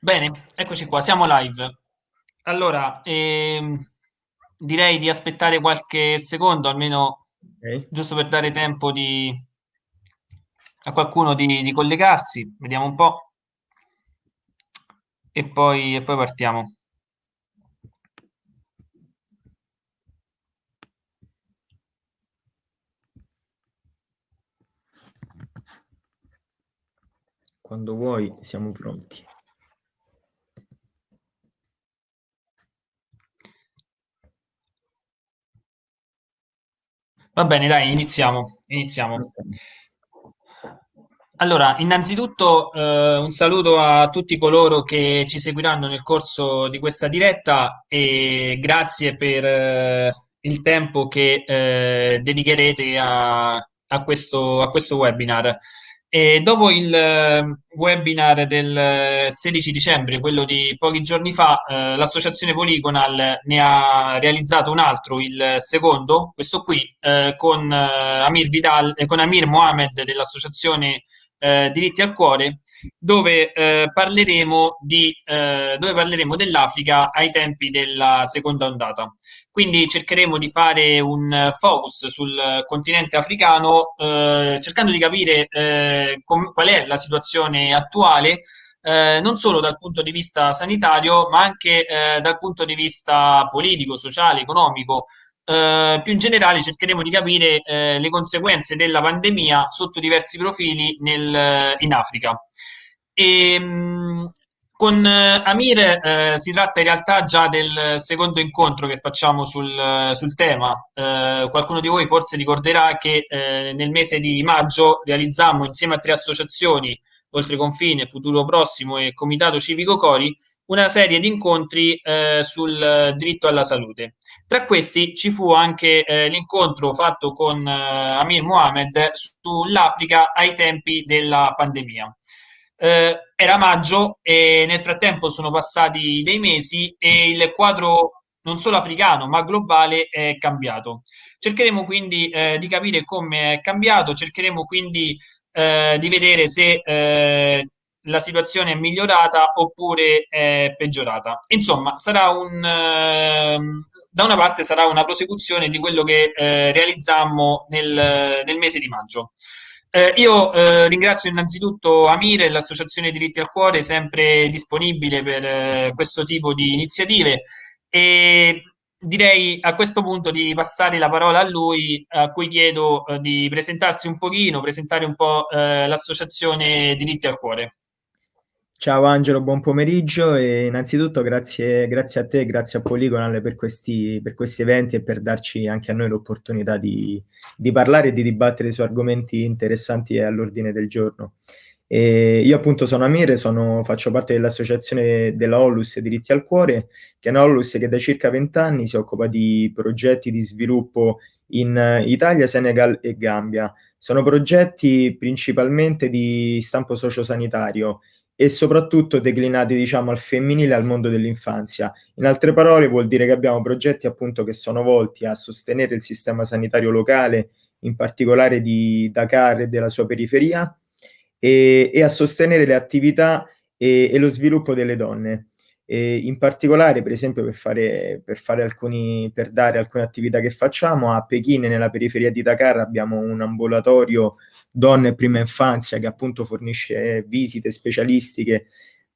Bene, eccoci qua, siamo live. Allora, ehm, direi di aspettare qualche secondo, almeno Ok. giusto per dare tempo di- a qualcuno di, di collegarsi. Vediamo un po' e poi, e poi partiamo. Quando vuoi siamo pronti. Va bene, dai, iniziamo. Iniziamo. Allora, innanzitutto eh, un saluto a tutti coloro che ci seguiranno nel corso di questa diretta e grazie per eh, il tempo che eh, dedicherete a, a questo, a questo webinar. E dopo il eh, webinar del 16 dicembre, quello di pochi giorni fa, eh, l'associazione Polygonal ne ha realizzato un altro, il secondo, questo qui, eh, con, eh, Amir Vidal, eh, con Amir Mohamed dell'associazione eh, Diritti al Cuore, dove, eh, parleremo di, eh, dove parleremo dell'Africa ai tempi della seconda ondata. Quindi cercheremo di fare un focus sul continente africano, eh, cercando di capire eh, qual è la situazione attuale, eh, non solo dal punto di vista sanitario, ma anche eh, dal punto di vista politico, sociale, economico. Eh, più in generale cercheremo di capire eh, le conseguenze della pandemia sotto diversi profili nel- in Africa. E, mh, con eh, Amir eh, si tratta in realtà già del secondo incontro che facciamo sul, sul tema. Eh, qualcuno di voi forse ricorderà che eh, nel mese di maggio realizzammo insieme a tre associazioni, Oltre Confine, Futuro Prossimo e Comitato Civico Cori, una serie di incontri eh, sul diritto alla salute. Tra questi ci fu anche eh, l'incontro fatto con eh, Amir Mohamed sull'Africa ai tempi della pandemia. Eh, era maggio e nel frattempo sono passati dei mesi e il quadro non solo africano ma globale è cambiato. Cercheremo quindi eh, di capire come è cambiato, cercheremo quindi eh, di vedere se la situazione è migliorata oppure è peggiorata. Insomma, sarà un, ehm, da una parte sarà una prosecuzione di quello che eh, realizzammo nel, nel mese di maggio. Eh, io eh, ringrazio innanzitutto Amire e l'Associazione Diritti al Cuore, sempre disponibile per eh, questo tipo di iniziative e direi a questo punto di passare la parola a lui, a cui chiedo eh, di presentarsi un pochino, presentare un po' eh, l'Associazione Diritti al Cuore. Ciao Angelo, buon pomeriggio e innanzitutto grazie, grazie a te, grazie a Polygonal per questi, per questi eventi e per darci anche a noi l'opportunità di, di parlare e di dibattere su argomenti interessanti e all'ordine del giorno. E io appunto sono Amire, sono, faccio parte dell'associazione della Onlus Diritti al Cuore, che è una Onlus che da circa vent'anni si occupa di progetti di sviluppo in Italia, Senegal e Gambia. Sono progetti principalmente di stampo sociosanitario e soprattutto declinati, diciamo, al femminile al mondo dell'infanzia. In altre parole, vuol dire che abbiamo progetti appunto che sono volti a sostenere il sistema sanitario locale, in particolare di Dakar e della sua periferia, e, e a sostenere le attività e, e lo sviluppo delle donne. E in particolare, per esempio, per fare, per fare alcuni, per dare alcune attività che facciamo, a Pechino, nella periferia di Dakar, abbiamo un ambulatorio donne e prima infanzia che appunto fornisce visite specialistiche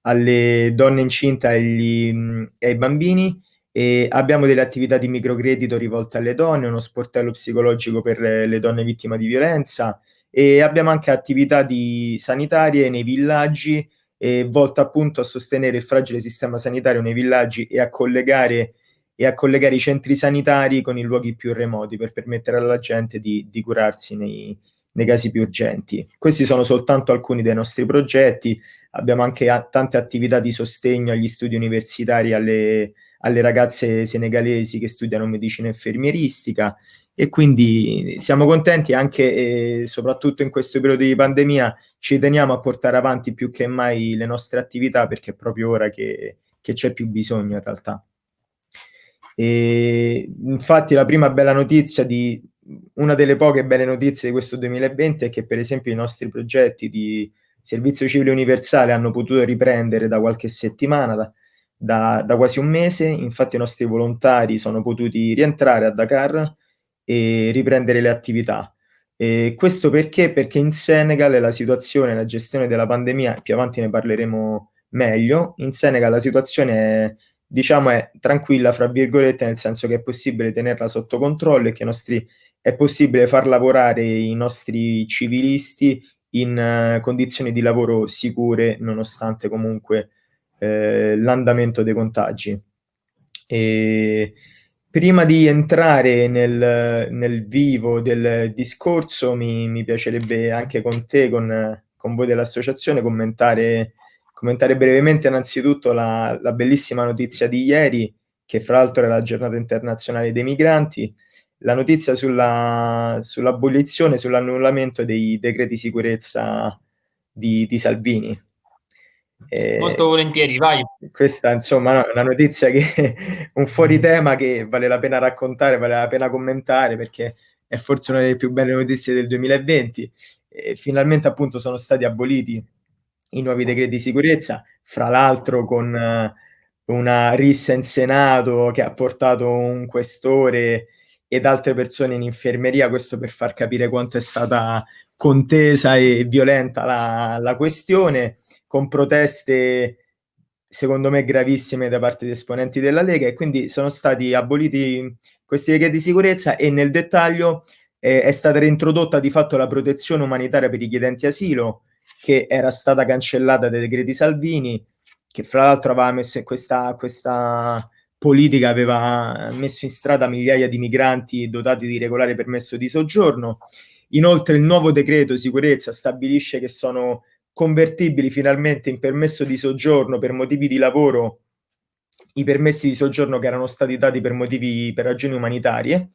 alle donne incinte e ai bambini. E abbiamo delle attività di microcredito rivolte alle donne, uno sportello psicologico per le, le donne vittime di violenza. E abbiamo anche attività di sanitarie nei villaggi eh, volte appunto a sostenere il fragile sistema sanitario nei villaggi e a collegare e a collegare i centri sanitari con i luoghi più remoti per permettere alla gente di, di curarsi nei, nei casi più urgenti. Questi sono soltanto alcuni dei nostri progetti, abbiamo anche a, tante attività di sostegno agli studi universitari, alle, alle ragazze senegalesi che studiano medicina infermieristica e quindi siamo contenti anche e soprattutto in questo periodo di pandemia ci teniamo a portare avanti più che mai le nostre attività perché è proprio ora che, che c'è più bisogno in realtà. E infatti la prima bella notizia di una delle poche belle notizie di questo 2020 è che per esempio i nostri progetti di servizio civile universale hanno potuto riprendere da qualche settimana, da, da, da, quasi un mese, infatti i nostri volontari sono potuti rientrare a Dakar e riprendere le attività. E questo perché? Perché in Senegal la situazione, la gestione della pandemia, più avanti ne parleremo meglio, in Senegal la situazione è, diciamo, è tranquilla, fra virgolette, nel senso che è possibile tenerla sotto controllo e che nostri, è possibile far lavorare i nostri civilisti in uh, condizioni di lavoro sicure, nonostante comunque eh, l'andamento dei contagi. E prima di entrare nel, nel vivo del discorso, mi, mi, piacerebbe anche con te, con, con voi dell'associazione, commentare, commentare brevemente innanzitutto la, la bellissima notizia di ieri, che fra l'altro è la giornata internazionale dei migranti, la notizia sulla, sull'abolizione, sull'annullamento dei decreti sicurezza di, di Salvini. Eh, Molto volentieri, vai. Questa insomma è una notizia che un fuori tema che vale la pena raccontare, vale la pena commentare perché è forse una delle più belle notizie del 2020. E finalmente appunto sono stati aboliti i nuovi decreti di sicurezza, fra l'altro con uh, una rissa in Senato che ha portato un questore ed altre persone in infermeria, questo per far capire quanto è stata contesa e violenta la, la questione con proteste secondo me gravissime da parte di esponenti della Lega e quindi sono stati aboliti questi decreti di sicurezza e nel dettaglio eh, è stata reintrodotta di fatto la protezione umanitaria per i chiedenti asilo che era stata cancellata dai decreti Salvini che fra l'altro aveva messo questa, questa politica aveva messo in strada migliaia di migranti dotati di regolare permesso di soggiorno inoltre il nuovo decreto sicurezza stabilisce che sono convertibili finalmente in permesso di soggiorno per motivi di lavoro i permessi di soggiorno che erano stati dati per motivi per ragioni umanitarie.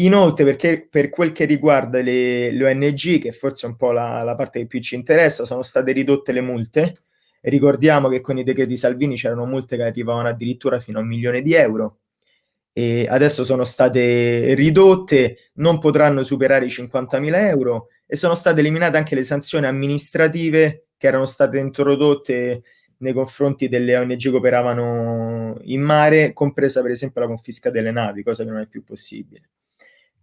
Inoltre, perché per quel che riguarda le, le ONG, che forse è un po' la, la, parte che più ci interessa, sono state ridotte le multe. Ricordiamo che con i decreti Salvini c'erano multe che arrivavano addirittura fino a un milione di euro e adesso sono state ridotte, non potranno superare i 50.000 euro e sono state eliminate anche le sanzioni amministrative che erano state introdotte nei confronti delle ONG che operavano in mare, compresa per esempio la confisca delle navi, cosa che non è più possibile.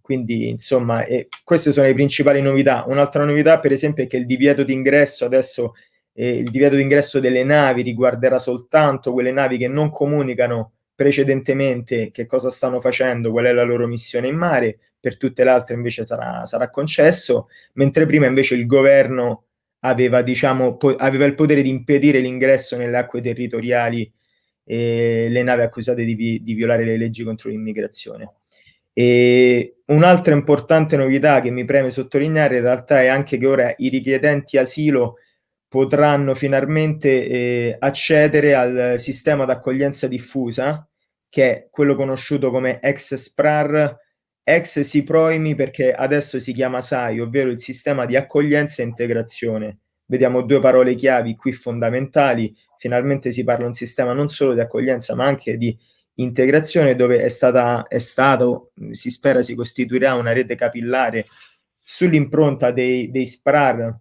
Quindi, insomma, eh, queste sono le principali novità. Un'altra novità, per esempio, è che il divieto d'ingresso adesso, eh, il divieto d'ingresso delle navi riguarderà soltanto quelle navi che non comunicano precedentemente che cosa stanno facendo, qual è la loro missione in mare, per tutte le altre invece sarà, sarà concesso, mentre prima invece il governo aveva, diciamo, aveva il potere di impedire l'ingresso nelle acque territoriali e le navi accusate di, di violare le leggi contro l'immigrazione. E un'altra importante novità che mi preme sottolineare in realtà è anche che ora i richiedenti asilo potranno finalmente eh, accedere al sistema d'accoglienza diffusa, che è quello conosciuto come ex SPRAR, ex SIPROIMI perché adesso si chiama SAI, ovvero il sistema di accoglienza e integrazione. Vediamo due parole chiavi qui fondamentali, finalmente si parla di un sistema non solo di accoglienza ma anche di integrazione dove è, stata, è stato, si spera si costituirà una rete capillare sull'impronta dei, dei SPRAR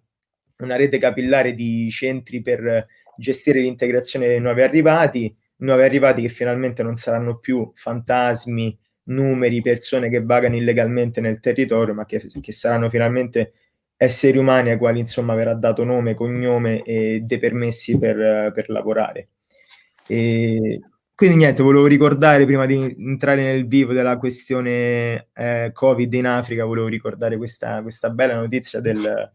una rete capillare di centri per gestire l'integrazione dei nuovi arrivati, nuovi arrivati che finalmente non saranno più fantasmi, numeri, persone che vagano illegalmente nel territorio, ma che, che saranno finalmente esseri umani ai quali insomma verrà dato nome, cognome e dei permessi per, per lavorare. E quindi niente, volevo ricordare prima di entrare nel vivo della questione eh, Covid in Africa, volevo ricordare questa, questa bella notizia del,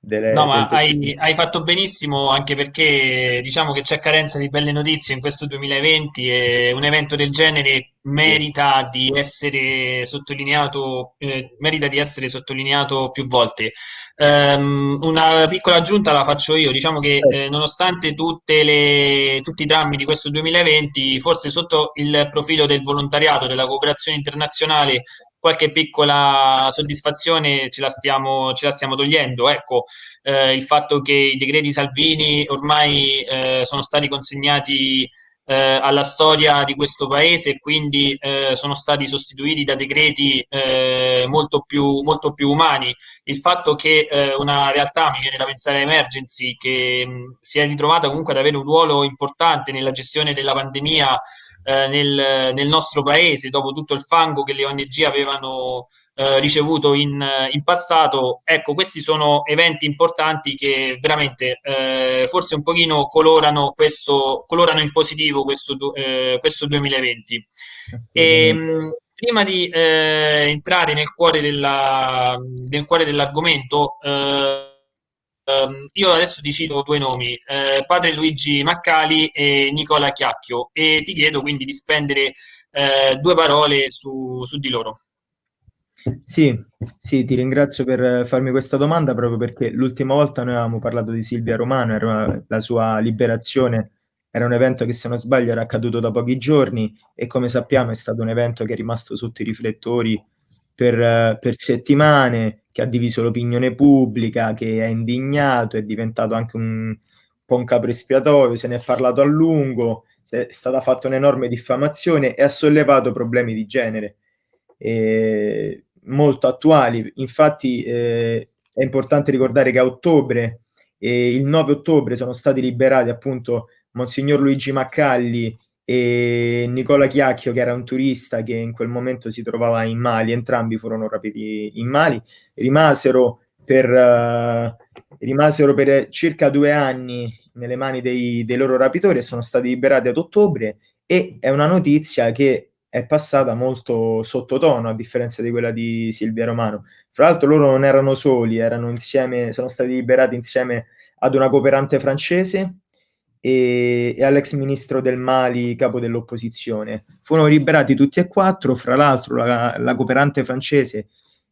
delle, no, ma hai, hai, fatto benissimo anche perché diciamo che c'è carenza di belle notizie in questo 2020 e un evento del genere merita di essere sottolineato, eh, merita di essere sottolineato più volte. Um, una piccola aggiunta la faccio io, diciamo che eh, nonostante le, tutti i drammi di questo 2020, forse sotto il profilo del volontariato, della cooperazione internazionale, qualche piccola soddisfazione ce la stiamo, ce la stiamo togliendo. Ecco, eh, il fatto che i decreti Salvini ormai eh, sono stati consegnati eh, alla storia di questo paese e quindi eh, sono stati sostituiti da decreti eh, molto più, molto, più, umani. Il fatto che eh, una realtà, mi viene da pensare a Emergency, che mh, si è ritrovata comunque ad avere un ruolo importante nella gestione della pandemia eh, nel, nel, nostro paese, dopo tutto il fango che le ONG avevano eh, ricevuto in, in, passato. Ecco, questi sono eventi importanti che veramente eh, forse un pochino colorano, questo, colorano in positivo questo, eh, questo 2020. E, ehm, prima di eh, entrare nel cuore, della, nel cuore dell'argomento, eh, Um, io adesso ti cito due nomi, eh, padre Luigi Maccali e Nicola Chiacchio, e ti chiedo quindi di spendere eh, due parole su, su, di loro. Sì, sì, ti ringrazio per farmi questa domanda proprio perché l'ultima volta noi avevamo parlato di Silvia Romano, era la sua liberazione, era un evento che se non sbaglio era accaduto da pochi giorni e come sappiamo è stato un evento che è rimasto sotto i riflettori per, per settimane, che ha diviso l'opinione pubblica, che è indignato, è diventato anche un, po' un capo espiatorio, se ne è parlato a lungo, è stata fatta un'enorme diffamazione e ha sollevato problemi di genere eh, molto attuali. Infatti eh, è importante ricordare che a ottobre, eh, il 9 ottobre, sono stati liberati appunto Monsignor Luigi Maccalli e Nicola Chiacchio, che era un turista che in quel momento si trovava in Mali, entrambi furono rapiti in Mali, rimasero per, uh, rimasero per circa due anni nelle mani dei, dei loro rapitori e sono stati liberati ad ottobre e è una notizia che è passata molto sottotono a differenza di quella di Silvia Romano. Fra l'altro loro non erano soli, erano insieme, sono stati liberati insieme ad una cooperante francese e, e all'ex ministro del Mali, capo dell'opposizione. Furono liberati tutti e quattro, fra l'altro la, la cooperante francese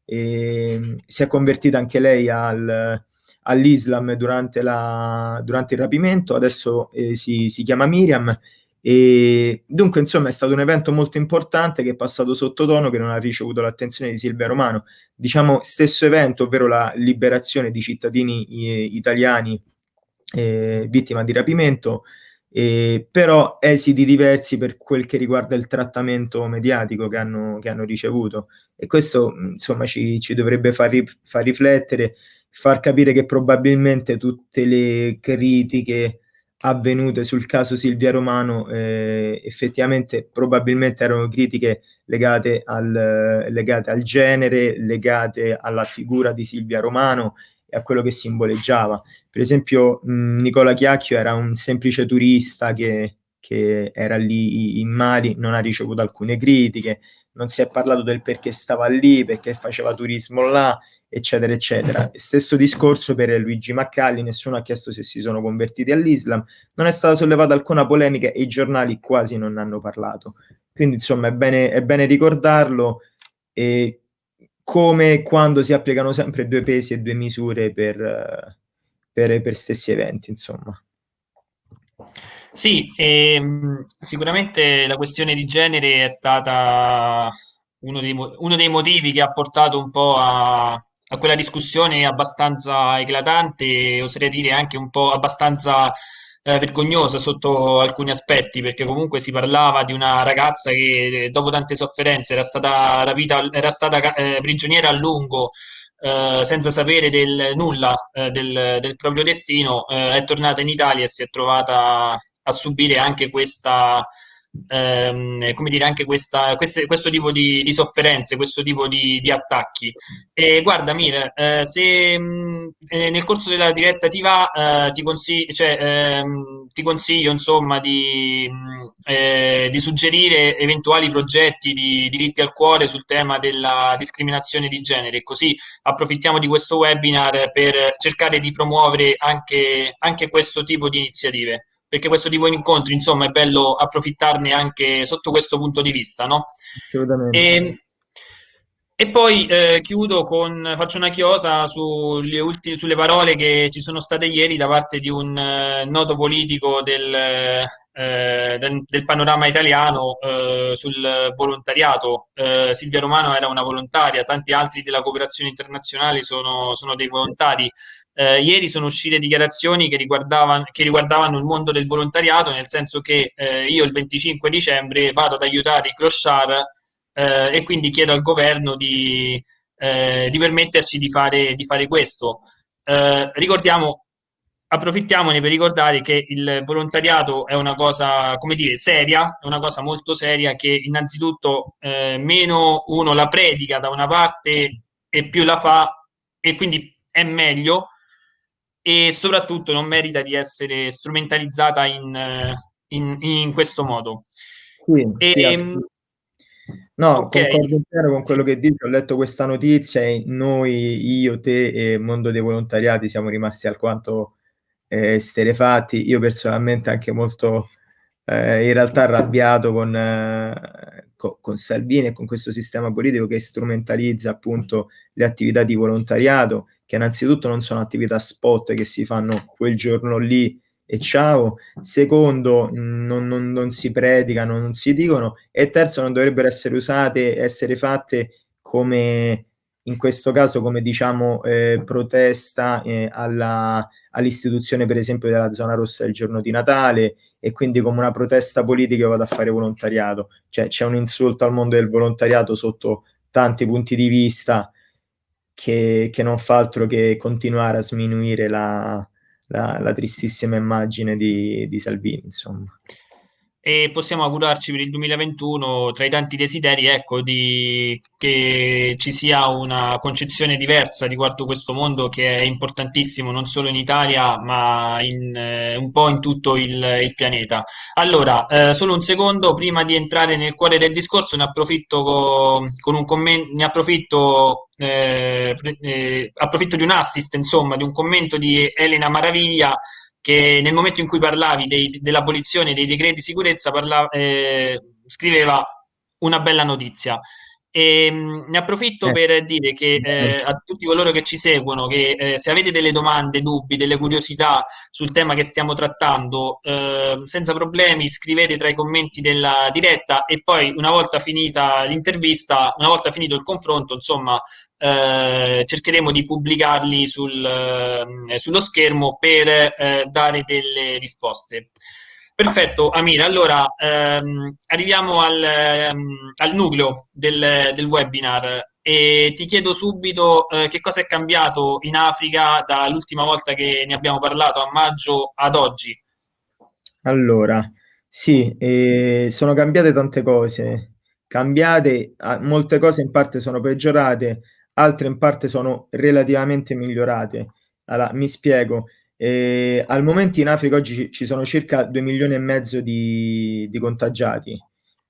eh, si è convertita anche lei al, all'Islam durante, la, durante, il rapimento, adesso eh, si, si, chiama Miriam. E dunque, insomma, è stato un evento molto importante che è passato sottotono, che non ha ricevuto l'attenzione di Silvia Romano. Diciamo, stesso evento, ovvero la liberazione di cittadini eh, italiani eh, vittima di rapimento, eh, però esiti diversi per quel che riguarda il trattamento mediatico che hanno, che hanno ricevuto. E questo insomma ci, ci dovrebbe far, ri, far, riflettere, far capire che probabilmente tutte le critiche avvenute sul caso Silvia Romano eh, effettivamente probabilmente erano critiche legate al, legate al genere, legate alla figura di Silvia Romano e a quello che simboleggiava. Per esempio, mh, Nicola Chiacchio era un semplice turista che, che era lì in Mali, non ha ricevuto alcune critiche, non si è parlato del perché stava lì, perché faceva turismo là, eccetera, eccetera. Stesso discorso per Luigi Maccalli, nessuno ha chiesto se si sono convertiti all'Islam, non è stata sollevata alcuna polemica e i giornali quasi non ne hanno parlato. Quindi, insomma, è bene, è bene ricordarlo e come quando si applicano sempre due pesi e due misure per, per, per stessi eventi, insomma. Sì, ehm, sicuramente la questione di genere è stata uno dei, uno dei motivi che ha portato un po' a, a quella discussione abbastanza eclatante, oserei dire anche un po' abbastanza eh, vergognosa sotto alcuni aspetti, perché comunque si parlava di una ragazza che eh, dopo tante sofferenze era stata rapita, era stata eh, prigioniera a lungo. Eh, senza sapere del nulla eh, del, del, proprio destino, eh, è tornata in Italia e si è trovata a subire anche questa, ehm, come dire, anche questa, queste, questo tipo di, di, sofferenze, questo tipo di, di attacchi. E guarda, Mir, eh, se mh, mm, eh, nel corso della diretta ti va, eh, ti, consiglio, cioè, ehm, ti consiglio insomma di, mm, eh, di, suggerire eventuali progetti di diritti al cuore sul tema della discriminazione di genere, così approfittiamo di questo webinar per cercare di promuovere anche, anche questo tipo di iniziative perché questo tipo di incontri, insomma, è bello approfittarne anche sotto questo punto di vista, no? Assolutamente. E, e poi eh, chiudo con, faccio una chiosa sulle, ultime, sulle parole che ci sono state ieri da parte di un eh, noto politico del, eh, del, del panorama italiano eh, sul volontariato. Eh, Silvia Romano era una volontaria, tanti altri della cooperazione internazionale sono, sono dei volontari Eh, ieri sono uscite dichiarazioni che riguardavano, che riguardavano, il mondo del volontariato, nel senso che eh, io il 25 dicembre vado ad aiutare i clochard eh, e quindi chiedo al governo di, eh, di permetterci di fare, di fare questo. Eh, ricordiamo, approfittiamone per ricordare che il volontariato è una cosa, come dire, seria, è una cosa molto seria che innanzitutto eh, meno uno la predica da una parte e più la fa e quindi è meglio e soprattutto non merita di essere strumentalizzata in, in, in questo modo. Sì, e, sì, ehm, no, okay. concordo intero con quello che dici, ho letto questa notizia e noi, io, te e il mondo dei volontariati siamo rimasti alquanto eh, sterefatti, io personalmente anche molto eh, in realtà arrabbiato con, eh, co- con Salvini e con questo sistema politico che strumentalizza appunto le attività di volontariato che innanzitutto non sono attività spot che si fanno quel giorno lì e ciao, secondo non, non, non si predicano, non si dicono. E terzo non dovrebbero essere usate, essere fatte come in questo caso come diciamo eh, protesta eh, all'istituzione per esempio della zona rossa il giorno di Natale. E quindi come una protesta politica io vado a fare volontariato, cioè c'è un insulto al mondo del volontariato sotto tanti punti di vista che, che non fa altro che continuare a sminuire la, la, la tristissima immagine di, di Salvini, insomma e possiamo augurarci per il 2021 tra i tanti desideri ecco, di, che ci sia una concezione diversa riguardo questo mondo che è importantissimo non solo in Italia ma in, eh, un po' in tutto il, il pianeta. Allora, eh, solo un secondo prima di entrare nel cuore del discorso ne approfitto con, con un commento, ne approfitto, eh, eh, approfitto di un assist, insomma, di un commento di Elena Maraviglia che nel momento in cui parlavi dell'abolizione dei decreti di sicurezza parlava, eh, scriveva una bella notizia. E, mh, mm, ne approfitto eh. per dire che eh, a tutti coloro che ci seguono che eh, se avete delle domande, dubbi, delle curiosità sul tema che stiamo trattando, eh, senza problemi scrivete tra i commenti della diretta e poi una volta finita l'intervista, una volta finito il confronto, insomma, eh, cercheremo di pubblicarli sul, eh, sullo schermo per eh, dare delle risposte. Perfetto, Amir. Allora, ehm, arriviamo al, ehm, al nucleo del, del, webinar e ti chiedo subito eh, che cosa è cambiato in Africa dall'ultima volta che ne abbiamo parlato a maggio ad oggi. Allora, sì, eh, sono cambiate tante cose. Cambiate, molte cose in parte sono peggiorate, altre in parte sono relativamente migliorate. Allora, mi spiego. Eh, al momento in Africa oggi ci sono circa 2 milioni e mezzo di, di contagiati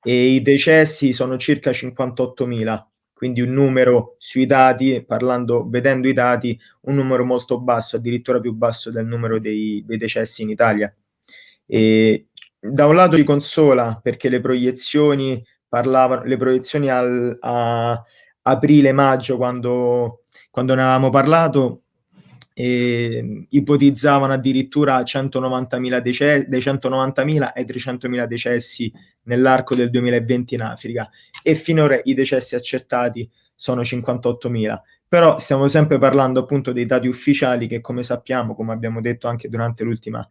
e i decessi sono circa 58 mila, quindi un numero sui dati, parlando, vedendo i dati, un numero molto basso, addirittura più basso del numero dei, dei decessi in Italia. E, da un lato ci consola perché le proiezioni parlavano, le proiezioni al, a, aprile-maggio, quando, quando ne avevamo parlato, eh, ipotizzavano addirittura 190.000 decessi, dai 190.000 ai 300.000 decessi nell'arco del 2020 in Africa e finora i decessi accertati sono 58.000. Però stiamo sempre parlando appunto dei dati ufficiali che come sappiamo, come abbiamo detto anche durante l'ultima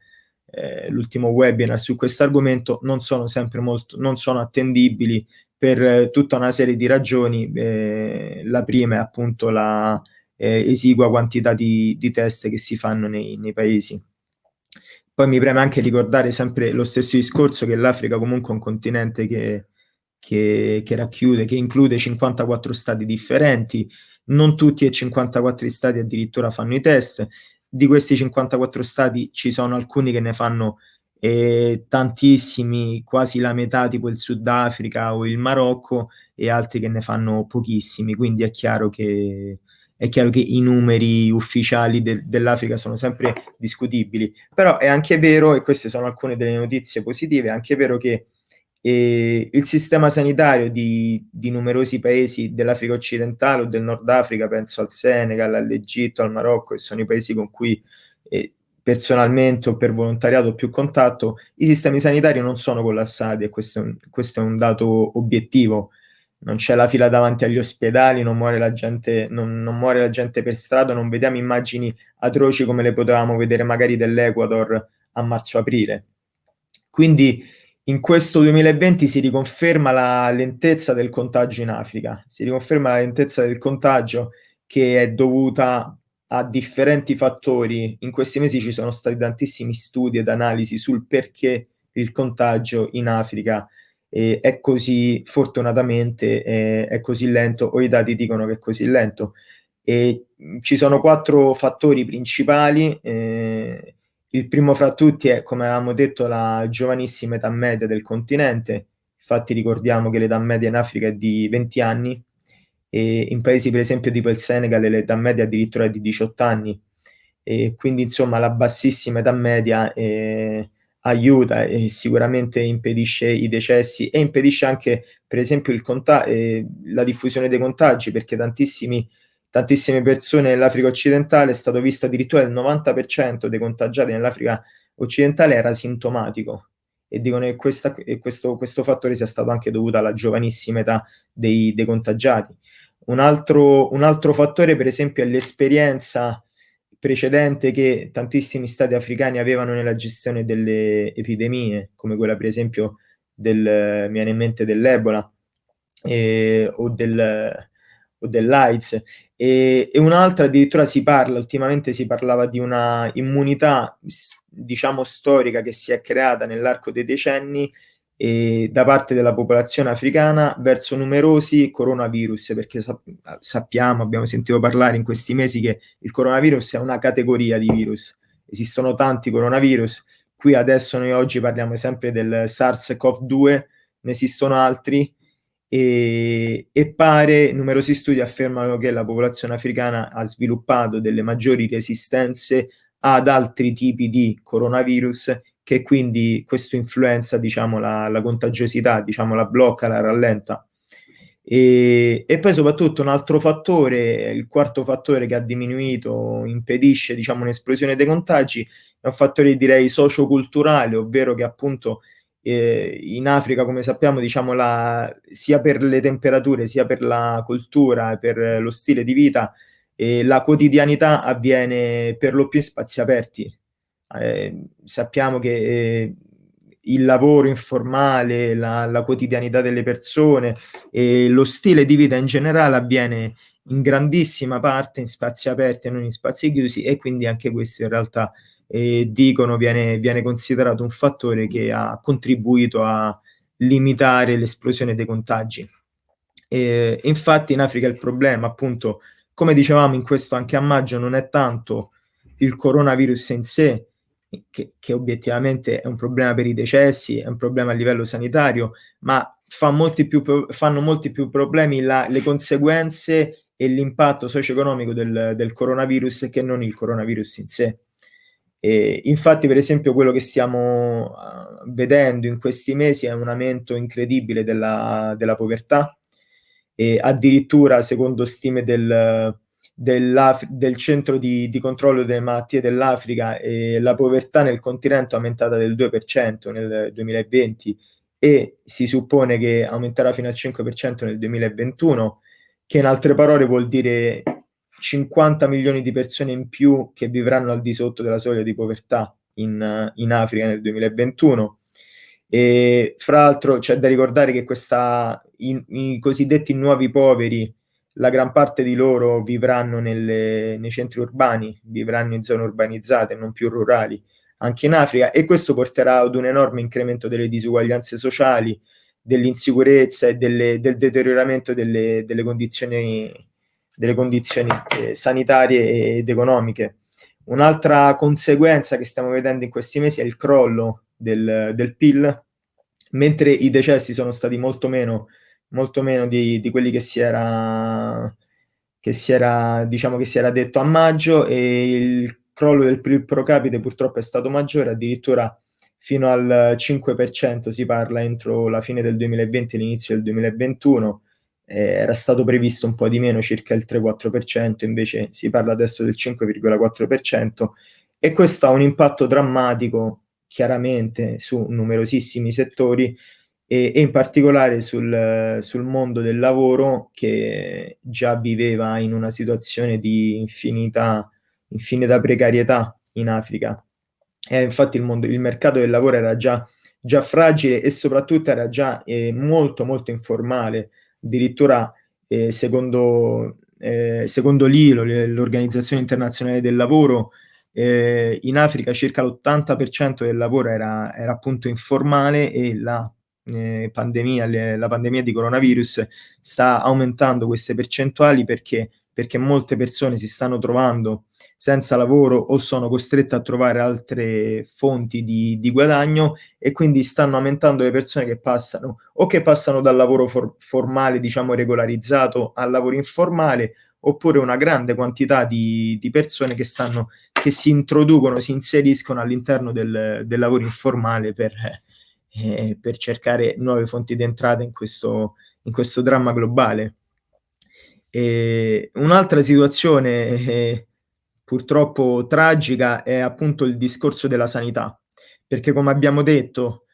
eh, l'ultimo webinar su questo argomento non sono sempre molto non sono attendibili per eh, tutta una serie di ragioni. Eh, la prima è appunto la eh, esigua quantità di, di, test che si fanno nei, nei, paesi. Poi mi preme anche ricordare sempre lo stesso discorso che l'Africa comunque è un continente che, che, che racchiude, che include 54 stati differenti, non tutti e 54 stati addirittura fanno i test, di questi 54 stati ci sono alcuni che ne fanno e tantissimi, quasi la metà tipo il Sudafrica o il Marocco e altri che ne fanno pochissimi, quindi è chiaro che, è chiaro che i numeri ufficiali de dell'Africa sono sempre discutibili, però è anche vero, e queste sono alcune delle notizie positive, è anche vero che eh, il sistema sanitario di, di numerosi paesi dell'Africa occidentale o del Nord Africa, penso al Senegal, all'Egitto, al Marocco, che sono i paesi con cui eh, personalmente o per volontariato più contatto, i sistemi sanitari non sono collassati e questo è un, questo è un dato obiettivo. non c'è la fila davanti agli ospedali, non muore, la gente, non, non muore la gente per strada, non vediamo immagini atroci come le potevamo vedere magari dell'Ecuador a marzo-aprile. Quindi in questo 2020 si riconferma la lentezza del contagio in Africa, si riconferma la lentezza del contagio che è dovuta a differenti fattori. In questi mesi ci sono stati tantissimi studi ed analisi sul perché il contagio in Africa eh, è così, fortunatamente, eh, è così lento, o i dati dicono che è così lento. E ci sono quattro fattori principali. Eh, il primo fra tutti è, come avevamo detto, la giovanissima età media del continente. Infatti ricordiamo che l'età media in Africa è di 20 anni, e in paesi per esempio tipo il Senegal l'età media addirittura è di 18 anni. E quindi insomma la bassissima età media eh, aiuta e sicuramente impedisce i decessi e impedisce anche per esempio eh, la diffusione dei contagi perché tantissime persone nell'Africa occidentale è stato visto addirittura il 90% dei contagiati nell'Africa occidentale era sintomatico e dicono che questa, questo, questo, fattore sia stato anche dovuto alla giovanissima età dei, dei contagiati. Un altro, un altro fattore per esempio è l'esperienza precedente che tantissimi stati africani avevano nella gestione delle epidemie, come quella per esempio del, mi viene in mente dell'Ebola eh, o, del, o dell'AIDS. E, e un'altra addirittura si parla, ultimamente si parlava di una immunità, diciamo, storica che si è creata nell'arco dei decenni eh, da parte della popolazione africana verso numerosi coronavirus, perché sap sappiamo, abbiamo sentito parlare in questi mesi che il coronavirus è una categoria di virus, esistono tanti coronavirus, qui adesso noi oggi parliamo sempre del SARS-CoV-2, ne esistono altri, e, e, pare, numerosi studi affermano che la popolazione africana ha sviluppato delle maggiori resistenze ad altri tipi di coronavirus che quindi questo influenza diciamo, la, la contagiosità, diciamo, la blocca, la rallenta. E, e, poi soprattutto un altro fattore, il quarto fattore che ha diminuito, impedisce diciamo, un'esplosione dei contagi, è un fattore direi socioculturale, ovvero che appunto eh, in Africa, come sappiamo, diciamo, la, sia per le temperature, sia per la cultura, per lo stile di vita, eh, la quotidianità avviene per lo più in spazi aperti, eh, sappiamo che eh, il lavoro informale, la, la, quotidianità delle persone e lo stile di vita in generale avviene in grandissima parte in spazi aperti e non in spazi chiusi e quindi anche questo in realtà eh, dicono viene, viene considerato un fattore che ha contribuito a limitare l'esplosione dei contagi. E, infatti in Africa il problema appunto come dicevamo in questo anche a maggio non è tanto il coronavirus in sé che, che, obiettivamente è un problema per i decessi, è un problema a livello sanitario, ma fa molti più, fanno molti più problemi la, le conseguenze e l'impatto socio-economico del, del, coronavirus che non il coronavirus in sé. E infatti, per esempio, quello che stiamo uh, vedendo in questi mesi è un aumento incredibile della, della povertà, e addirittura, secondo stime del, del centro di, di, controllo delle malattie dell'Africa e la povertà nel continente è aumentata del 2% nel 2020 e si suppone che aumenterà fino al 5% nel 2021, che in altre parole vuol dire 50 milioni di persone in più che vivranno al di sotto della soglia di povertà in, in Africa nel 2021. E fra l'altro c'è da ricordare che questa, i, i cosiddetti nuovi poveri la gran parte di loro vivranno nelle, nei centri urbani, vivranno in zone urbanizzate, non più rurali, anche in Africa, e questo porterà ad un enorme incremento delle disuguaglianze sociali, dell'insicurezza e delle, del deterioramento delle, delle condizioni, delle condizioni eh, sanitarie ed economiche. Un'altra conseguenza che stiamo vedendo in questi mesi è il crollo del, del PIL, mentre i decessi sono stati molto meno molto meno di, di quelli che si era, che si era, diciamo che si era detto a maggio e il crollo del PIL pro capite purtroppo è stato maggiore, addirittura fino al 5% si parla entro la fine del 2020 e l'inizio del 2021, eh, era stato previsto un po' di meno, circa il 3-4%, invece si parla adesso del 5,4% e questo ha un impatto drammatico chiaramente su numerosissimi settori e, e in particolare sul, sul, mondo del lavoro che già viveva in una situazione di infinita, infinita precarietà in Africa. E infatti il, mondo, il mercato del lavoro era già, già fragile e soprattutto era già eh, molto molto informale, addirittura eh, secondo, eh, secondo l'ILO, l'Organizzazione Internazionale del Lavoro, eh, in Africa circa l'80% del lavoro era, era, appunto informale e la eh, pandemia, le, la pandemia di coronavirus sta aumentando queste percentuali perché, perché molte persone si stanno trovando senza lavoro o sono costrette a trovare altre fonti di, di, guadagno e quindi stanno aumentando le persone che passano o che passano dal lavoro for formale, diciamo regolarizzato, al lavoro informale oppure una grande quantità di, di persone che, stanno, che si introducono, si inseriscono all'interno del, del lavoro informale per, eh, per cercare nuove fonti di entrata in questo, in questo dramma globale. un'altra situazione eh, purtroppo tragica è appunto il discorso della sanità, perché come abbiamo detto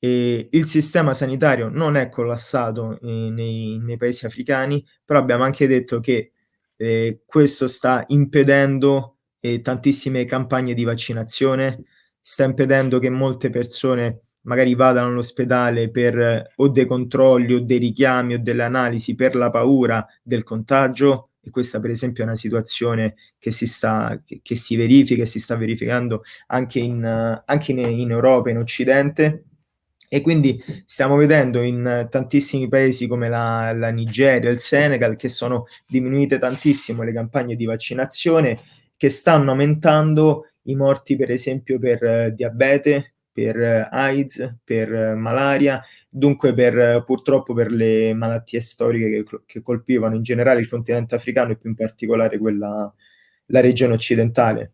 eh, il sistema sanitario non è collassato eh, nei, nei, paesi africani, però abbiamo anche detto che eh, questo sta impedendo eh, tantissime campagne di vaccinazione, sta impedendo che molte persone magari vadano all'ospedale per eh, o dei controlli o dei richiami o delle analisi per la paura del contagio e questa per esempio è una situazione che si, sta, che, che si verifica e si sta verificando anche in, anche in, in Europa, in Occidente, e quindi stiamo vedendo in tantissimi paesi come la, la, Nigeria, il Senegal, che sono diminuite tantissimo le campagne di vaccinazione, che stanno aumentando i morti per esempio per eh, diabete, per eh, AIDS, per eh, malaria, dunque per, eh, purtroppo per le malattie storiche che, che, colpivano in generale il continente africano e più in particolare quella, la regione occidentale.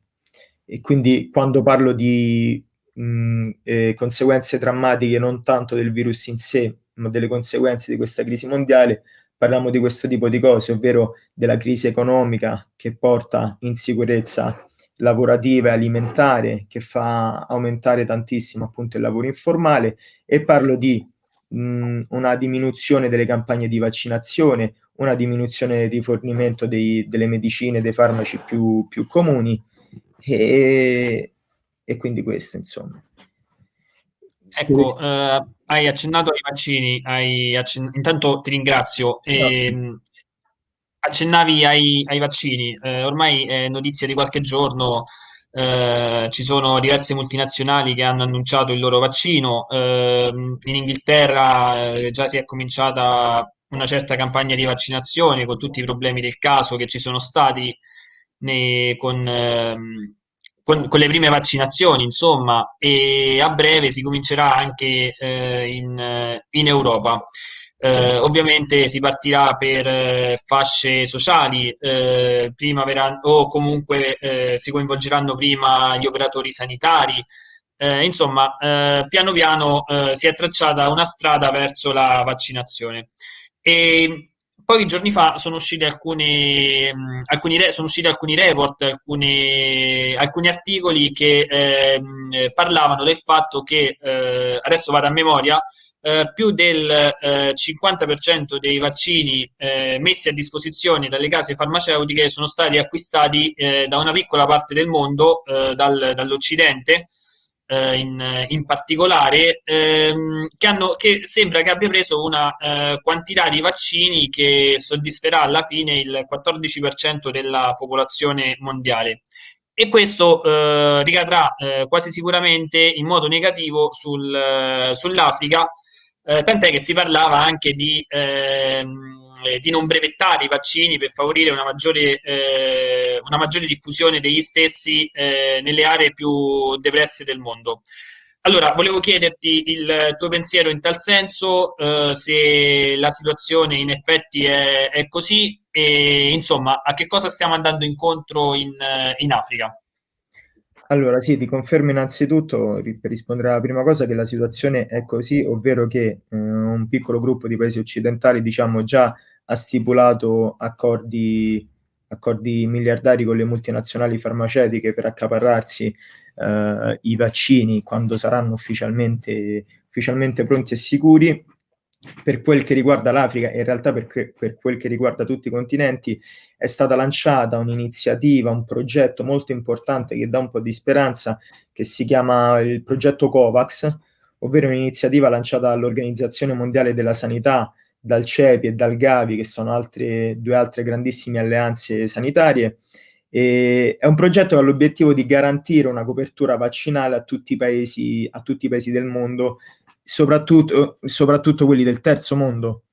E quindi quando parlo di mh, eh, conseguenze drammatiche non tanto del virus in sé, ma delle conseguenze di questa crisi mondiale, parliamo di questo tipo di cose, ovvero della crisi economica che porta insicurezza lavorativa e alimentare che fa aumentare tantissimo appunto il lavoro informale e parlo di mh, una diminuzione delle campagne di vaccinazione, una diminuzione del rifornimento dei, delle medicine, dei farmaci più, più comuni e, e, quindi questo insomma. Ecco, eh, hai accennato ai vaccini, hai accen... intanto ti ringrazio. E, no accennavi ai, ai vaccini, eh, ormai è notizia di qualche giorno, eh, ci sono diverse multinazionali che hanno annunciato il loro vaccino, eh, in Inghilterra eh, già si è cominciata una certa campagna di vaccinazione con tutti i problemi del caso che ci sono stati nei, con, ehm, con, con, le prime vaccinazioni, insomma, e a breve si comincerà anche eh, in, in Europa. Eh, ovviamente si partirà per eh, fasce sociali, eh, prima verranno, o comunque eh, si coinvolgeranno prima gli operatori sanitari. Eh, insomma, eh, piano piano si è tracciata una strada verso la vaccinazione. E pochi giorni fa sono usciti alcuni, mh, alcuni, re, sono usciti alcuni report, alcuni, alcuni articoli che ehm, parlavano del fatto che, adesso vado a memoria, eh, più del eh, 50% dei vaccini eh, messi a disposizione dalle case farmaceutiche sono stati acquistati eh, da una piccola parte del mondo, eh, dal, dall'Occidente. In, in, particolare, ehm, che, hanno, che, sembra che abbia preso una quantità di vaccini che soddisferà alla fine il 14% della popolazione mondiale e questo eh, ricadrà eh, quasi sicuramente in modo negativo sul, eh, sull'Africa eh, tant'è che si parlava anche di, ehm, eh, di, non brevettare i vaccini per favorire una maggiore, eh, una maggiore diffusione degli stessi eh, nelle aree più depresse del mondo. Allora, volevo chiederti il tuo pensiero in tal senso, eh, se la situazione in effetti è, è, così e insomma a che cosa stiamo andando incontro in, in Africa. Allora, sì, ti confermo innanzitutto, per rispondere alla prima cosa, che la situazione è così, ovvero che eh, un piccolo gruppo di paesi occidentali, diciamo, già ha stipulato accordi, accordi miliardari con le multinazionali farmaceutiche per accaparrarsi eh, i vaccini quando saranno ufficialmente, ufficialmente pronti e sicuri. Per quel che riguarda l'Africa e in realtà per, que- per quel che riguarda tutti i continenti, è stata lanciata un'iniziativa, un progetto molto importante che dà un po' di speranza, che si chiama il progetto COVAX, ovvero un'iniziativa lanciata dall'Organizzazione Mondiale della Sanità, dal CEPI e dal Gavi, che sono altre, due altre grandissime alleanze sanitarie. E è un progetto che ha l'obiettivo di garantire una copertura vaccinale a tutti i paesi, a tutti i paesi del mondo, soprattutto, soprattutto quelli del terzo mondo.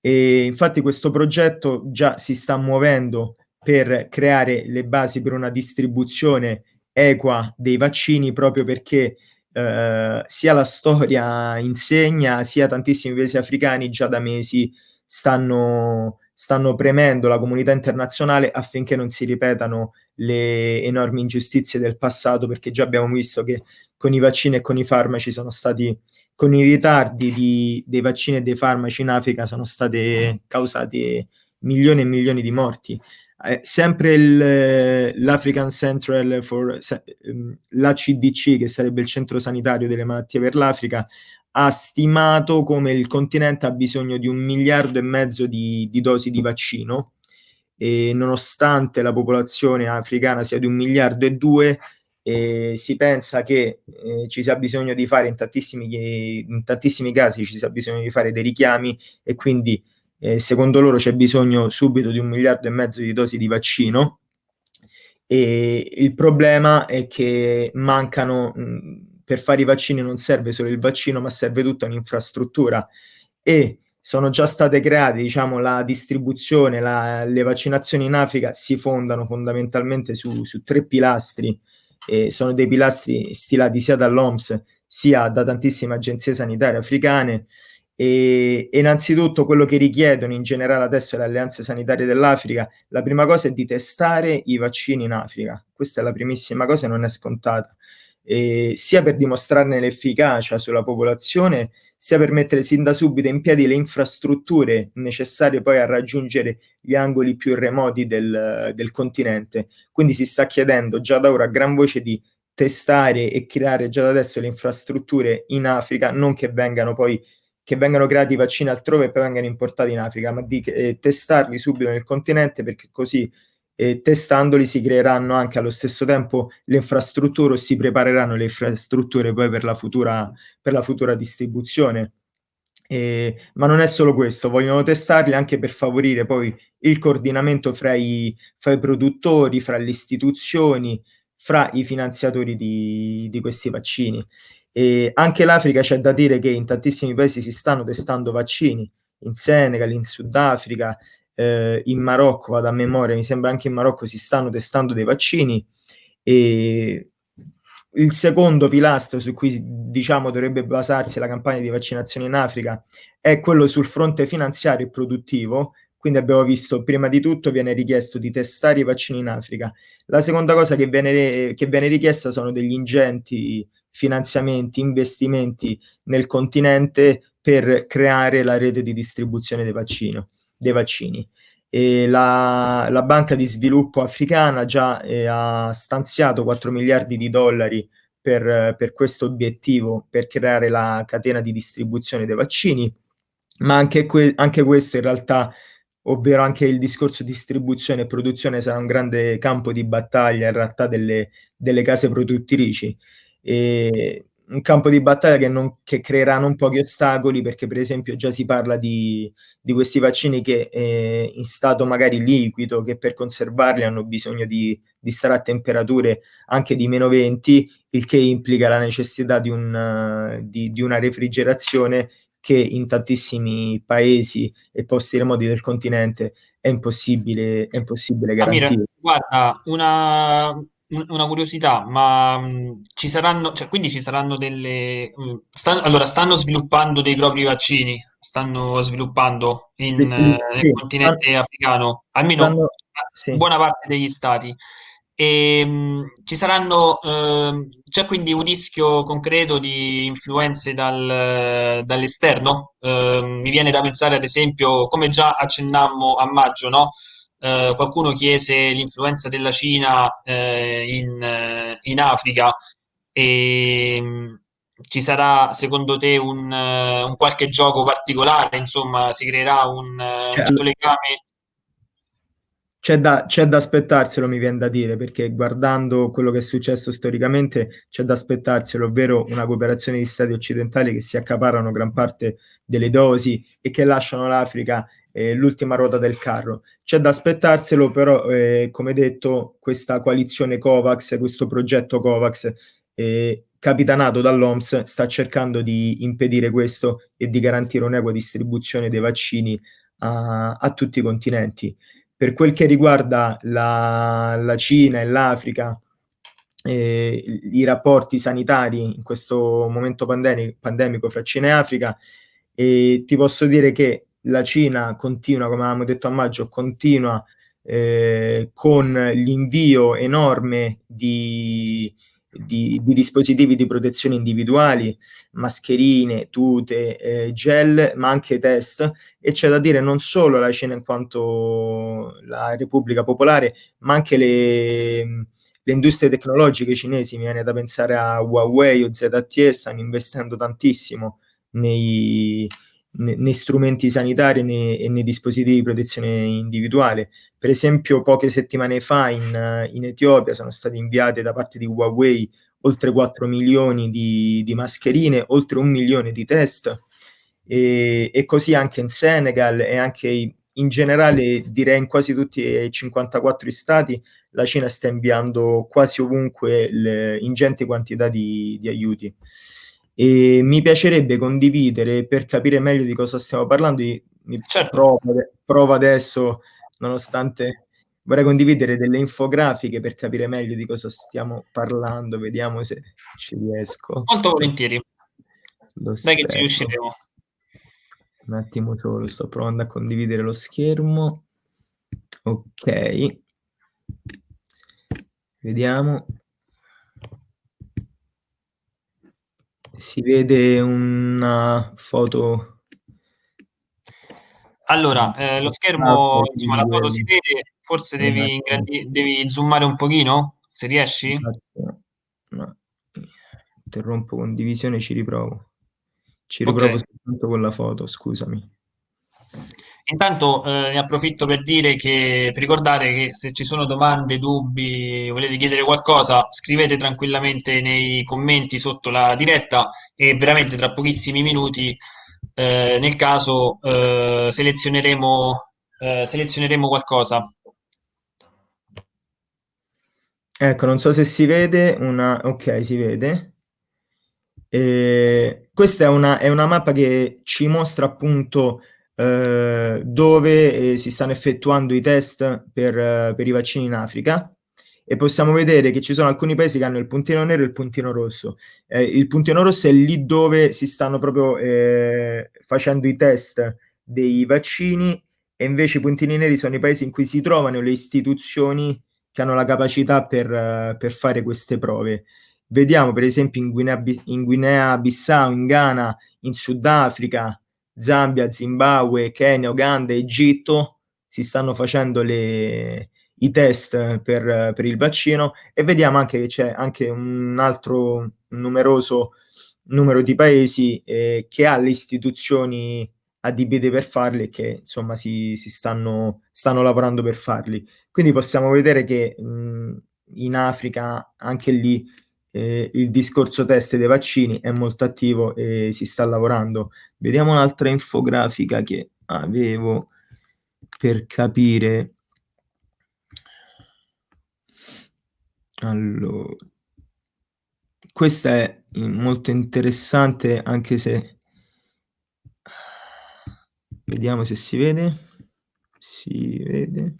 E infatti questo progetto già si sta muovendo per creare le basi per una distribuzione equa dei vaccini proprio perché eh, sia la storia insegna, sia tantissimi paesi africani già da mesi stanno, stanno premendo la comunità internazionale affinché non si ripetano le enormi ingiustizie del passato, perché già abbiamo visto che con i vaccini e con i farmaci sono stati, con i ritardi di, dei vaccini e dei farmaci in Africa sono state causati milioni e milioni di morti. Eh, sempre il, l'African Central for ehm, l'ACDC, che sarebbe il centro sanitario delle malattie per l'Africa, ha stimato come il continente ha bisogno di un miliardo e mezzo di, di dosi di vaccino e nonostante la popolazione africana sia di un miliardo e due, eh, si pensa che eh, ci sia bisogno di fare in tantissimi, in tantissimi casi ci sia bisogno di fare dei richiami e quindi eh, secondo loro c'è bisogno subito di un miliardo e mezzo di dosi di vaccino. E il problema è che mancano, mh, per fare i vaccini non serve solo il vaccino, ma serve tutta un'infrastruttura. E sono già state create, diciamo, la distribuzione, la, le vaccinazioni in Africa si fondano fondamentalmente su, su tre pilastri, e sono dei pilastri stilati sia dall'OMS sia da tantissime agenzie sanitarie africane e, innanzitutto quello che richiedono in generale adesso le alleanze sanitarie dell'Africa, la prima cosa è di testare i vaccini in Africa. Questa è la primissima cosa e non è scontata. E sia per dimostrarne l'efficacia sulla popolazione, sia per mettere sin da subito in piedi le infrastrutture necessarie poi a raggiungere gli angoli più remoti del, del continente. Quindi si sta chiedendo già da ora a gran voce di testare e creare già da adesso le infrastrutture in Africa, non che vengano poi che vengano creati vaccini altrove e poi vengano importati in Africa, ma di eh, testarli subito nel continente perché così eh, testandoli si creeranno anche allo stesso tempo le infrastrutture o si prepareranno le infrastrutture poi per la futura, per la futura distribuzione. Eh, ma non è solo questo, vogliono testarli anche per favorire poi il coordinamento fra i, fra i produttori, fra le istituzioni, fra i finanziatori di, di questi vaccini. E anche l'Africa c'è da dire che in tantissimi paesi si stanno testando vaccini, in Senegal, in Sudafrica, eh, in Marocco, vado a memoria, mi sembra anche in Marocco si stanno testando dei vaccini e il secondo pilastro su cui diciamo dovrebbe basarsi la campagna di vaccinazione in Africa è quello sul fronte finanziario e produttivo. Quindi abbiamo visto, prima di tutto viene richiesto di testare i vaccini in Africa. La seconda cosa che viene, che viene richiesta sono degli ingenti finanziamenti, investimenti nel continente per creare la rete di distribuzione dei, vaccino, dei vaccini. E la, la, Banca di Sviluppo Africana già eh, ha stanziato 4 miliardi di dollari per, per questo obiettivo, per creare la catena di distribuzione dei vaccini, ma anche, que- anche questo in realtà ovvero anche il discorso distribuzione e produzione sarà un grande campo di battaglia in realtà delle, delle case produttrici e un campo di battaglia che, non, che, creerà non pochi ostacoli perché per esempio già si parla di, di questi vaccini che eh, in stato magari liquido che per conservarli hanno bisogno di, di, stare a temperature anche di meno 20 il che implica la necessità di, un, di, di una refrigerazione che in tantissimi paesi e posti remoti del continente è impossibile, è impossibile garantire. Amire, guarda, una, una curiosità, ma mh, ci saranno, cioè, quindi ci saranno delle... mh, stan- allora, stanno sviluppando dei propri vaccini, stanno sviluppando in, Sì, eh, nel sì, continente africano, almeno stanno, sì. buona parte degli stati. E, mh, ci saranno, ehm, c'è quindi un rischio concreto di influenze dal- dall'esterno? Ehm, mi viene da pensare, ad esempio, come già accennammo a maggio, no? Eh, qualcuno chiese l'influenza della Cina eh, in, eh, in, Africa e ci sarà secondo te un, eh, un qualche gioco particolare, insomma, si creerà un, eh, un Cioè, certo legame? C'è da, c'è da aspettarselo, mi viene da dire, perché guardando quello che è successo storicamente, c'è da aspettarselo, ovvero una cooperazione di stati occidentali che si accaparano gran parte delle dosi e che lasciano l'Africa eh, l'ultima ruota del carro. C'è da aspettarselo, però, eh, come detto, questa coalizione COVAX, questo progetto COVAX, eh, capitanato dall'OMS, sta cercando di impedire questo e di garantire un'equa distribuzione dei vaccini a, a tutti i continenti. Per quel che riguarda la, la Cina e l'Africa, eh, i rapporti sanitari in questo momento pandemico, fra Cina e Africa, e ti posso dire che la Cina continua, come avevamo detto a maggio, continua eh, con l'invio enorme di, di, di, dispositivi di protezione individuali, mascherine, tute, eh, gel, ma anche test. E c'è da dire non solo la Cina in quanto la Repubblica Popolare, ma anche le, le industrie tecnologiche cinesi. Mi viene da pensare a Huawei o ZTE, stanno investendo tantissimo nei, nei strumenti sanitari nei, e nei dispositivi di protezione individuale. Per esempio, poche settimane fa in, in Etiopia sono state inviate da parte di Huawei oltre 4 milioni di, di mascherine, oltre un milione di test, e, e, così anche in Senegal e anche in generale, direi in quasi tutti i 54 stati, la Cina sta inviando quasi ovunque le ingenti quantità di, di aiuti. E mi piacerebbe condividere per capire meglio di cosa stiamo parlando. Mi certo. provo, provo adesso, nonostante vorrei condividere delle infografiche per capire meglio di cosa stiamo parlando. Vediamo se ci riesco. Molto volentieri. Lo Dai che ci riusciremo. Un attimo solo, sto provando a condividere lo schermo. Ok. Vediamo. Si vede una foto. Allora, eh, lo schermo, insomma, la foto si vede, forse devi, ingrandi- devi zoomare un pochino, se riesci. No. Interrompo condivisione, ci riprovo. Ci riprovo okay. soltanto con la foto, scusami. Intanto eh, ne approfitto per dire che, per ricordare che se ci sono domande, dubbi, volete chiedere qualcosa, scrivete tranquillamente nei commenti sotto la diretta e veramente tra pochissimi minuti, eh, nel caso, eh, selezioneremo, eh, selezioneremo qualcosa. Ecco, non so se si vede una... Ok, si vede. E questa è una, è una mappa che ci mostra appunto eh, dove eh, si stanno effettuando i test per, eh, per, i vaccini in Africa e possiamo vedere che ci sono alcuni paesi che hanno il puntino nero e il puntino rosso. Eh, il puntino rosso è lì dove si stanno proprio eh, facendo i test dei vaccini e invece i puntini neri sono i paesi in cui si trovano le istituzioni che hanno la capacità per, per fare queste prove. Vediamo per esempio in Guinea, in Guinea Bissau, in Ghana, in Sudafrica, Zambia, Zimbabwe, Kenya, Uganda, Egitto si stanno facendo le, i test per, per, il vaccino e vediamo anche che c'è anche un altro numeroso numero di paesi eh, che ha le istituzioni adibite per farli e che insomma si, si stanno, stanno, lavorando per farli. Quindi possiamo vedere che mh, in Africa anche lì eh, il discorso test dei vaccini è molto attivo e si sta lavorando. Vediamo un'altra infografica che avevo per capire. Allora, questa è molto interessante anche se vediamo se si vede. Si vede.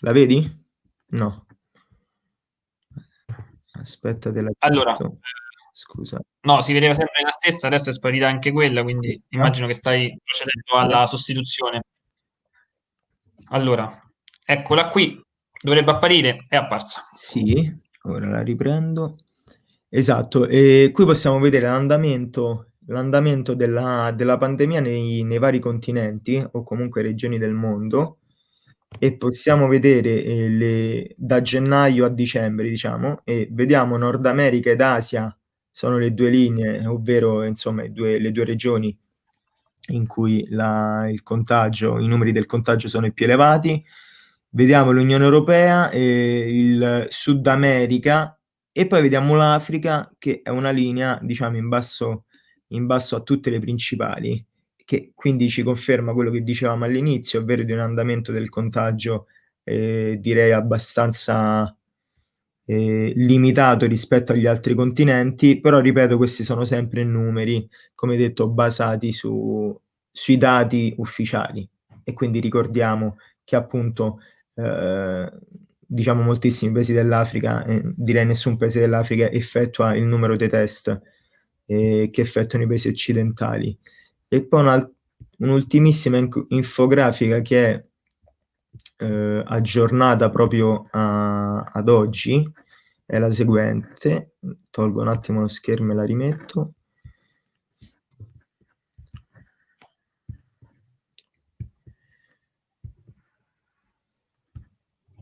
La vedi? No. Aspetta, te la Allora, scusa. No, si vedeva sempre la stessa, adesso è sparita anche quella, quindi immagino che stai procedendo alla sostituzione. Allora, eccola qui, dovrebbe apparire, è apparsa. Sì, ora la riprendo. Esatto, e qui possiamo vedere l'andamento, l'andamento della, della pandemia nei, nei vari continenti o comunque regioni del mondo e possiamo vedere eh, le, da gennaio a dicembre, diciamo, e vediamo Nord America ed Asia sono le due linee, ovvero insomma due, le due regioni in cui la, il contagio, i numeri del contagio sono i più elevati. Vediamo l'Unione Europea, e il Sud America e poi vediamo l'Africa che è una linea diciamo in basso, in basso a tutte le principali che quindi ci conferma quello che dicevamo all'inizio, ovvero di un andamento del contagio eh, direi abbastanza eh, limitato rispetto agli altri continenti, però ripeto questi sono sempre numeri, come detto, basati su, sui dati ufficiali e quindi ricordiamo che appunto eh, diciamo moltissimi paesi dell'Africa, eh, direi nessun paese dell'Africa effettua il numero dei test eh, che effettuano i paesi occidentali. E poi un'ultimissima infografica che è eh, aggiornata proprio a, ad oggi è la seguente. Tolgo un attimo lo schermo e la rimetto.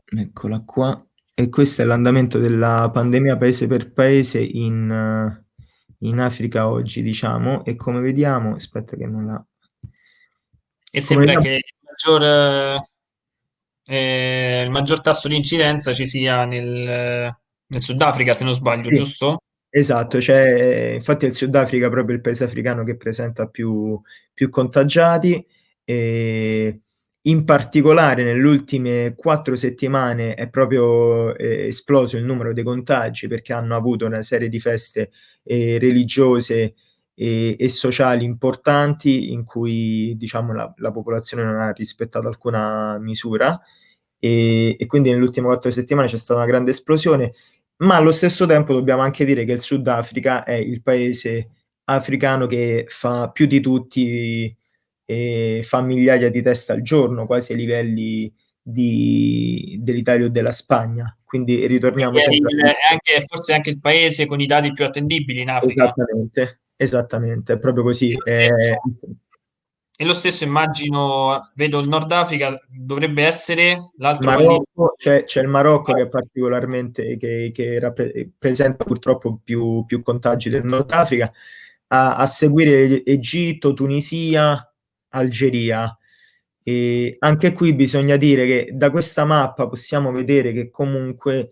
Eccola qua. E questo è l'andamento della pandemia paese per paese in, in Africa oggi, diciamo, e come vediamo, aspetta che non la... E sembra vediamo... che il maggior, eh, il maggior, tasso di incidenza ci sia nel, nel Sudafrica, se non sbaglio, sì. giusto? Esatto, cioè, infatti è il Sudafrica proprio il paese africano che presenta più, più contagiati e in particolare nelle ultime quattro settimane è proprio eh, esploso il numero dei contagi perché hanno avuto una serie di feste eh, religiose e, e, sociali importanti in cui diciamo, la, la, popolazione non ha rispettato alcuna misura. E, e quindi nelle ultime quattro settimane c'è stata una grande esplosione, ma allo stesso tempo dobbiamo anche dire che il Sudafrica è il paese africano che fa più di tutti e fa migliaia di test al giorno, quasi ai livelli dell'Italia o della Spagna. Quindi ritorniamo. Il, anche, forse anche il paese con i dati più attendibili in Africa. Esattamente, esattamente, è proprio così. E lo, stesso, e lo stesso immagino, vedo il Nord Africa, dovrebbe essere l'altro Marocco, c'è, c'è, il Marocco che è particolarmente, che, che rappresenta purtroppo più, più contagi del Nord Africa, a, a seguire Egitto, Tunisia, Algeria. E anche qui bisogna dire che da questa mappa possiamo vedere che comunque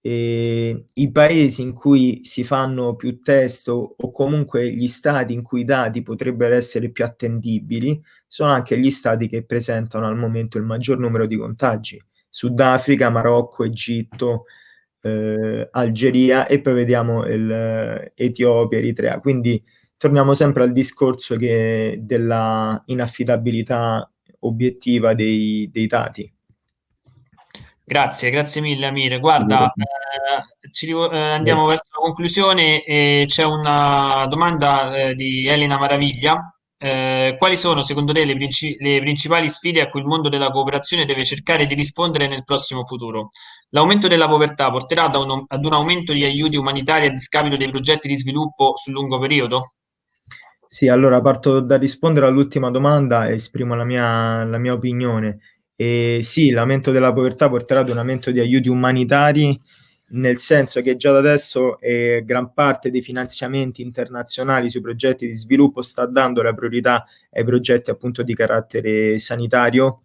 eh, i paesi in cui si fanno più test o, o, comunque gli stati in cui i dati potrebbero essere più attendibili sono anche gli stati che presentano al momento il maggior numero di contagi. Sudafrica, Marocco, Egitto, eh, Algeria e poi vediamo il, Etiopia, Eritrea. Quindi torniamo sempre al discorso che della inaffidabilità obiettiva dei, dei dati. Grazie, grazie mille Amire. Guarda, eh, ci, eh, andiamo verso la conclusione e c'è una domanda eh, di Elena Maraviglia. Eh, quali sono secondo te le, princi le, principali sfide a cui il mondo della cooperazione deve cercare di rispondere nel prossimo futuro? L'aumento della povertà porterà un, ad un aumento di aiuti umanitari a discapito dei progetti di sviluppo sul lungo periodo? Sì, allora parto da rispondere all'ultima domanda e esprimo la mia, la mia opinione. E sì, l'aumento della povertà porterà ad un aumento di aiuti umanitari, nel senso che già da adesso eh, gran parte dei finanziamenti internazionali sui progetti di sviluppo sta dando la priorità ai progetti appunto di carattere sanitario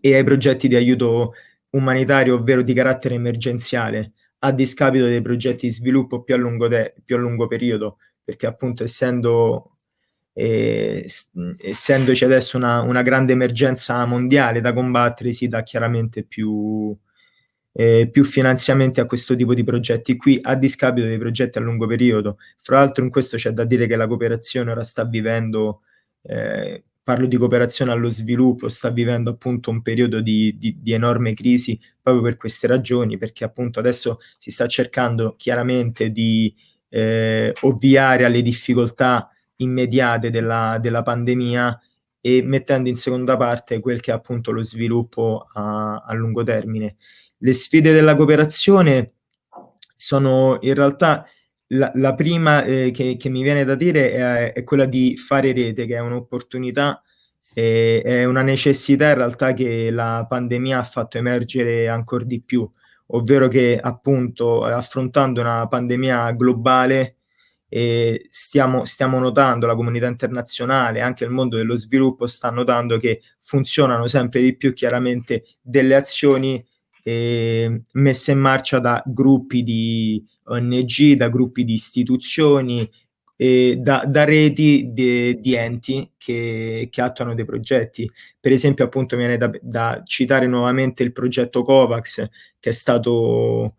e ai progetti di aiuto umanitario, ovvero di carattere emergenziale, a discapito dei progetti di sviluppo più a lungo, più a lungo periodo, perché appunto essendo e, essendoci adesso una, una, grande emergenza mondiale da combattere, si dà chiaramente più, eh, più finanziamenti a questo tipo di progetti qui, a discapito dei progetti a lungo periodo. Fra l'altro in questo c'è da dire che la cooperazione ora sta vivendo, eh, parlo di cooperazione allo sviluppo, sta vivendo appunto un periodo di, di, di enorme crisi proprio per queste ragioni, perché appunto adesso si sta cercando chiaramente di eh, ovviare alle difficoltà immediate della, della pandemia e mettendo in seconda parte quel che è appunto lo sviluppo a, a lungo termine. Le sfide della cooperazione sono in realtà la, la prima eh, che, che, mi viene da dire è, è, quella di fare rete, che è un'opportunità, eh, è una necessità in realtà che la pandemia ha fatto emergere ancora di più, ovvero che appunto affrontando una pandemia globale e stiamo, stiamo notando, la comunità internazionale, anche il mondo dello sviluppo sta notando che funzionano sempre di più chiaramente delle azioni eh, messe in marcia da gruppi di ONG, da gruppi di istituzioni, eh, da, da, reti di, di enti che, che, attuano dei progetti. Per esempio, appunto, viene da, da citare nuovamente il progetto COVAX, che è stato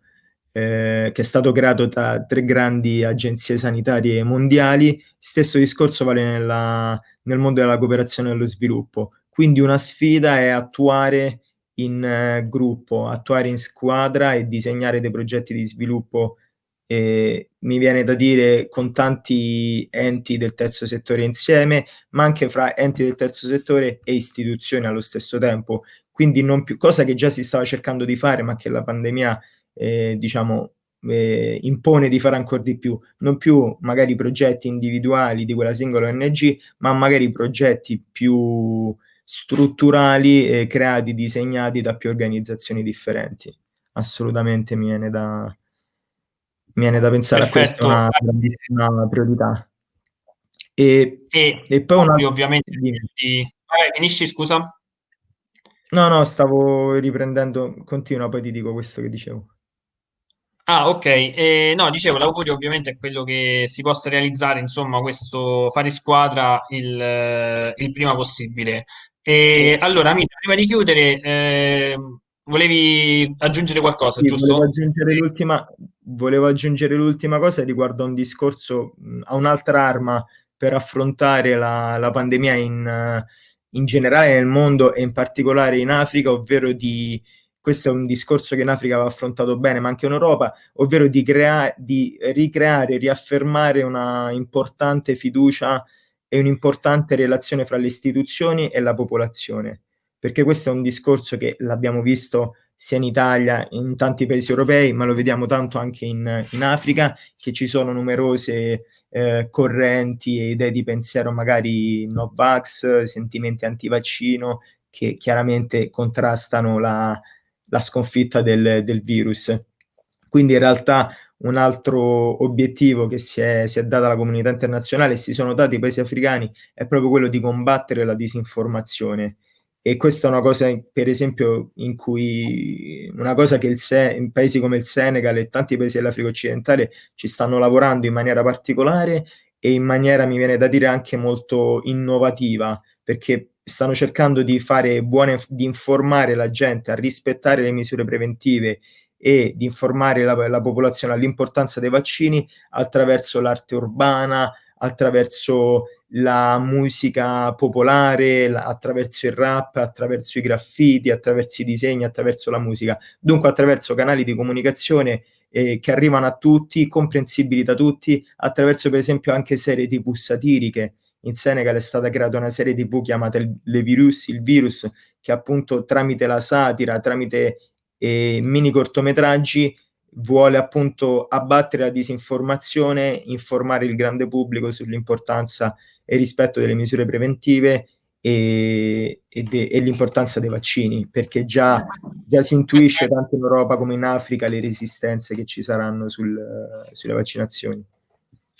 eh, che è stato creato da tre grandi agenzie sanitarie mondiali. Stesso discorso vale nella, nel mondo della cooperazione e dello sviluppo. Quindi una sfida è attuare in eh, gruppo, attuare in squadra e disegnare dei progetti di sviluppo, eh, mi viene da dire, con tanti enti del terzo settore insieme, ma anche fra enti del terzo settore e istituzioni allo stesso tempo. Quindi non più, cosa che già si stava cercando di fare, ma che la pandemia eh, diciamo, eh, impone di fare ancora di più, non più magari progetti individuali di quella singola ONG, ma magari progetti più strutturali eh, creati, disegnati da più organizzazioni differenti. Assolutamente mi viene da, mi viene da pensare Perfetto. a questa una grandissima priorità. E, e, e poi una... ovviamente di... Vabbè, finisci, scusa. No, no, stavo riprendendo, continua, poi ti dico questo che dicevo. Ah, ok. Eh, no, dicevo, l'augurio ovviamente è quello che si possa realizzare, insomma, questo fare squadra il, eh, il prima possibile. E allora, Mita, prima di chiudere, eh, volevi aggiungere qualcosa, Sì, giusto? volevo aggiungere l'ultima, volevo aggiungere l'ultima cosa riguardo a un discorso, a un'altra arma per affrontare la, la pandemia in, in generale nel mondo e in particolare in Africa, ovvero di questo è un discorso che in Africa va affrontato bene, ma anche in Europa, ovvero di, crea- di ricreare, riaffermare una importante fiducia e un'importante relazione fra le istituzioni e la popolazione, perché questo è un discorso che l'abbiamo visto sia in Italia, in tanti paesi europei, ma lo vediamo tanto anche in, in Africa, che ci sono numerose eh, correnti e idee di pensiero, magari no-vax, sentimenti anti-vaccino, che chiaramente contrastano la, la sconfitta del, del virus. Quindi in realtà un altro obiettivo che si è, si è data la comunità internazionale e si sono dati i paesi africani è proprio quello di combattere la disinformazione. E questa è una cosa, per esempio, in cui una cosa che il Se- in paesi come il Senegal e tanti paesi dell'Africa occidentale ci stanno lavorando in maniera particolare e in maniera, mi viene da dire, anche molto innovativa, perché stanno cercando di fare buone, di informare la gente a rispettare le misure preventive e di informare la, la popolazione all'importanza dei vaccini attraverso l'arte urbana, attraverso la musica popolare, la, attraverso il rap, attraverso i graffiti, attraverso i disegni, attraverso la musica. Dunque attraverso canali di comunicazione eh, che arrivano a tutti, comprensibili da tutti, attraverso per esempio anche serie tv satiriche in Senegal è stata creata una serie tv chiamata il, Le Virus, il Virus, che appunto tramite la satira, tramite eh, mini cortometraggi, vuole appunto abbattere la disinformazione, informare il grande pubblico sull'importanza e rispetto delle misure preventive e, e, de, e l'importanza dei vaccini, perché già, già, si intuisce tanto in Europa come in Africa le resistenze che ci saranno sul, sulle vaccinazioni.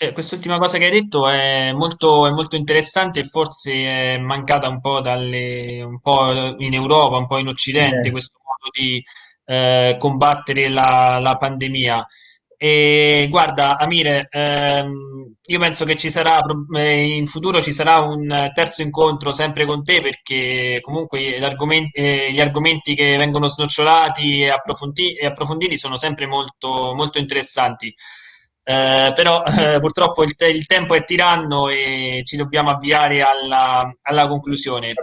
Eh, quest'ultima cosa che hai detto è molto, è molto interessante e forse è mancata un po', dalle, un po' in Europa, un po' in Occidente, Eh, questo modo di eh, combattere la, la pandemia. E guarda, Amire, ehm, io penso che ci sarà, pro- eh, in futuro ci sarà un terzo incontro sempre con te perché comunque gli argomenti, eh, gli argomenti che vengono snocciolati e, approfondi- e approfonditi sono sempre molto, molto interessanti. Eh, però eh, purtroppo il, te- il tempo è tiranno e ci dobbiamo avviare alla, alla conclusione.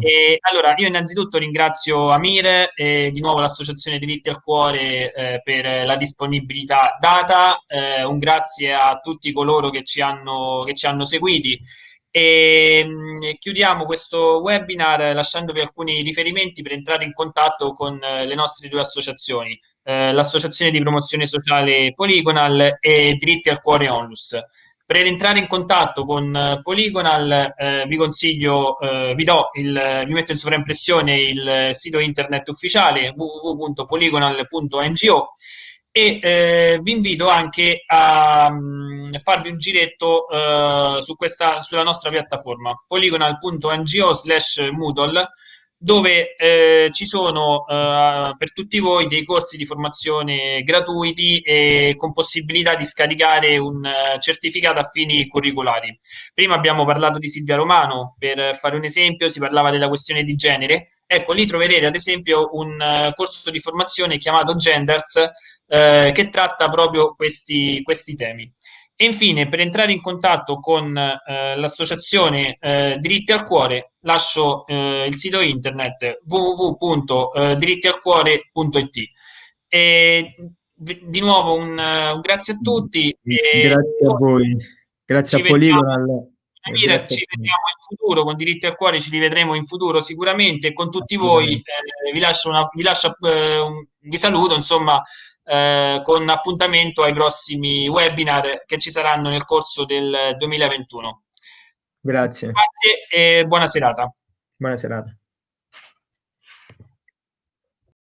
E, allora, io innanzitutto ringrazio Amire e di nuovo l'Associazione Diritti al Cuore eh, per la disponibilità data. Eh, un grazie a tutti coloro che ci hanno, che ci hanno seguiti. E mh, chiudiamo questo webinar lasciandovi alcuni riferimenti per entrare in contatto con eh, le nostre due associazioni, eh, l'Associazione di Promozione Sociale Polygonal e Diritti al Cuore Onlus. Per entrare in contatto con eh, Polygonal eh, vi consiglio, eh, vi, do il, vi metto in sovraimpressione il sito internet ufficiale www.polygonal.ngo e eh, vi invito anche a um, farvi un giretto uh, su questa, sulla nostra piattaforma polygonal.ngo slash Moodle dove eh, ci sono eh, per tutti voi dei corsi di formazione gratuiti e con possibilità di scaricare un uh, certificato a fini curriculari. Prima abbiamo parlato di Silvia Romano, per fare un esempio si parlava della questione di genere. Ecco, lì troverete ad esempio un uh, corso di formazione chiamato Genders uh, che tratta proprio questi, questi temi. E infine, per entrare in contatto con eh, l'associazione eh, Diritti al Cuore, lascio eh, il sito internet www.dirittialcuore.it. E di nuovo un, un, grazie a tutti. grazie a voi, grazie a Polygonal. Mira, ci vediamo in futuro con Diritti al Cuore, ci rivedremo in futuro sicuramente e con tutti voi eh, vi lascio, una, vi, lascio eh, un, vi saluto insomma eh, con appuntamento ai prossimi webinar che ci saranno nel corso del 2021. Grazie. Grazie e buona serata. Buona serata.